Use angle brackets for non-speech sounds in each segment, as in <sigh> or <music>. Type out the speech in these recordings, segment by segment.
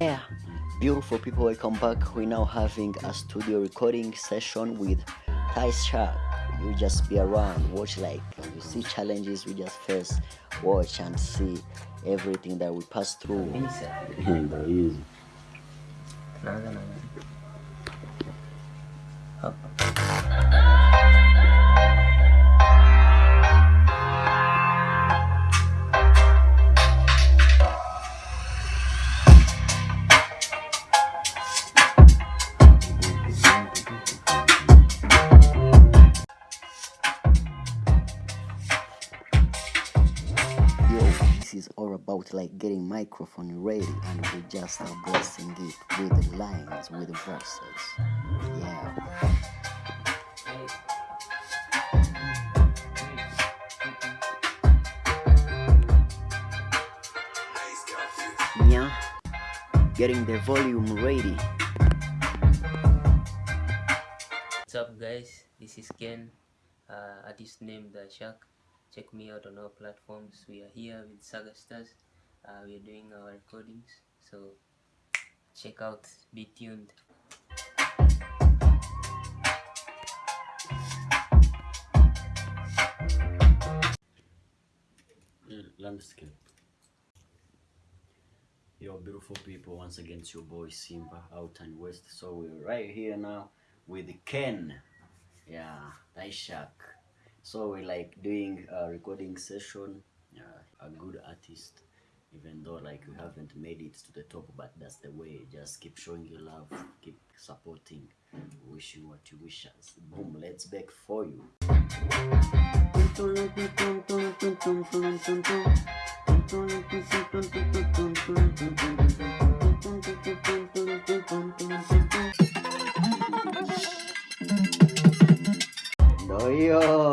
Yeah, beautiful people, welcome back. We're now having a studio recording session with Ty Shark. You just be around, watch like you see challenges we just face, watch and see everything that we pass through. Ndo <laughs> this is all about like getting microphone ready and we just are blessing it with the lines, with the verses. Yeah. Yeah. Getting the volume ready. What's up guys? This is Ken, uh, artist named The Shark. Check me out on our platforms. We are here with Saga Stars. Uh, we are doing our recordings. So check out, be tuned. landscape. Yo, beautiful people, once again, it's your boy Simba out and west. So we're right here now with Ken, yeah, Taishak. So we're like doing a recording session. Uh, a good artist, even though like you haven't made it to the top, but that's the way. Just keep showing your love, keep supporting. Wish you what you wish us. Boom, let's back for you. Ndo hiyo.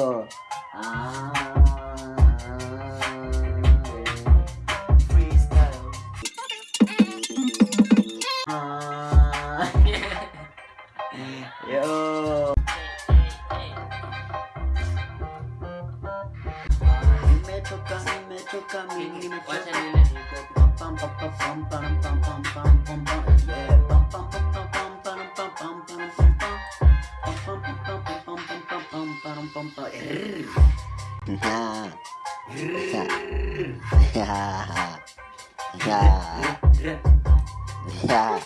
Yeah. Yeah.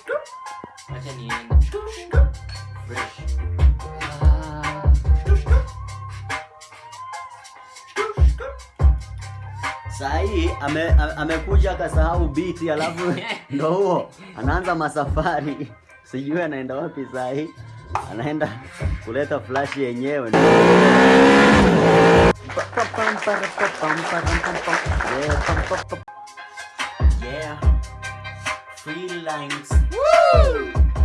Fresh. Sahii ame, ame- amekuja akasahau biti, alafu <laughs> ndo huo anaanza masafari, sijui anaenda wapi sahii, anaenda kuleta flash yenyewe. Yeah. Free lines.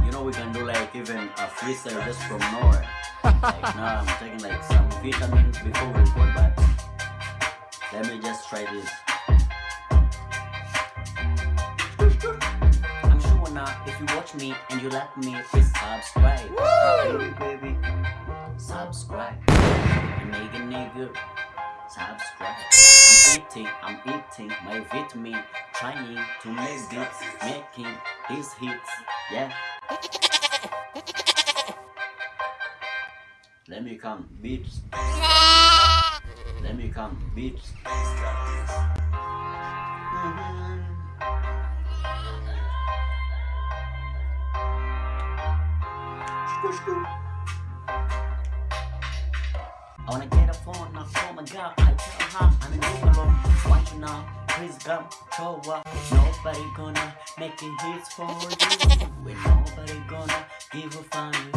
You know we can do like even a freestyle just from nowhere. Like now I'm taking like some vitamins before we record, but let me just try this. I'm sure now if you watch me and you like me, please subscribe. Baby, baby, subscribe. Nigga, nigga, subscribe. I'm eating, I'm eating my vitamin, trying to make beats, making these hits. Yeah. Let me come, beats. Let me come, beats. I wanna get a phone, now phone my girl. I tell her I'm in Google. Want you now? Please come, show up. Nobody gonna make it hits for you. When nobody gonna give a fine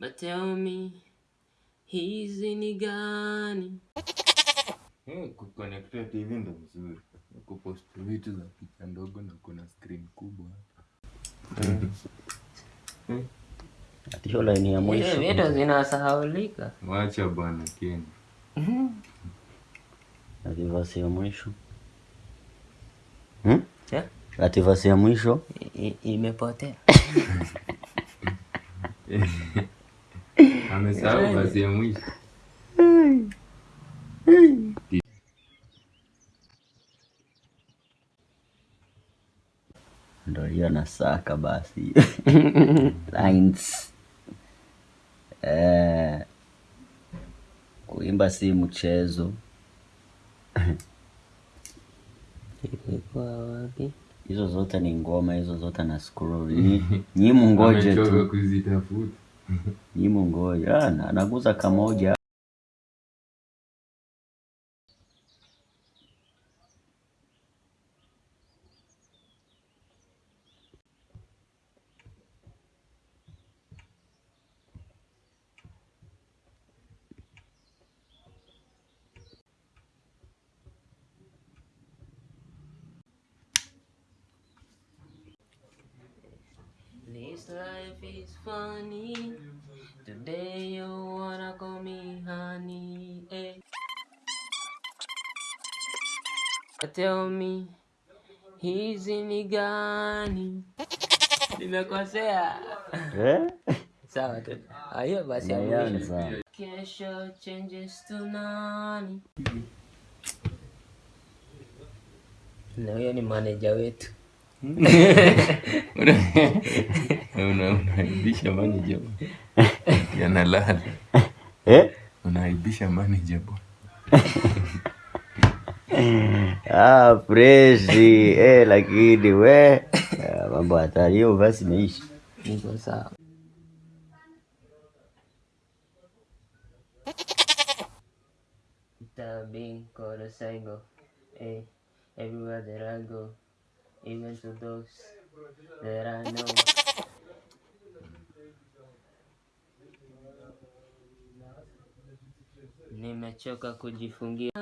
but tell me hizi ni gani Hey, kuconnected TV ndo mzuri kupost vitu za picha ndogo na kuna screen kubwa Ati hiyo line ya mwisho. vitu zinasahaulika wacha bwana Ken Ati vasi ya mwisho. Hmm? Yeah. Ati vasi ya mwisho. Imepotea <laughs> Amesahau basi ya mwisho. ndo hiyo nasaka basi lines eh, kuimba si mchezo Ilikuwa wapi? hizo zote ni ngoma hizo zote na scroll <laughs> Nyi- mungoje Amechoka tu kuzitafuta. Nyi ngoja. na- naguza kamoja life is funny. Today you wanna call me honey. Eh. Tell me hizi ni gani? Nimekosea. eh? <laughs> Sawa tu. Hiyo basi Kesho changes to nani? Na huyo ni manager wetu. <laughs> <laughs> Una- Unaibisha manager bwana. Yanalala. eh? Unaibisha manager bwana. <laughs> ah, freshi eh, lakini we ah, mambo hatari hiyo basi imeisha Niko sawa. Tabbing Korosango. Hey, everywhere that I go, even to those that I know. nimechoka kujifungia.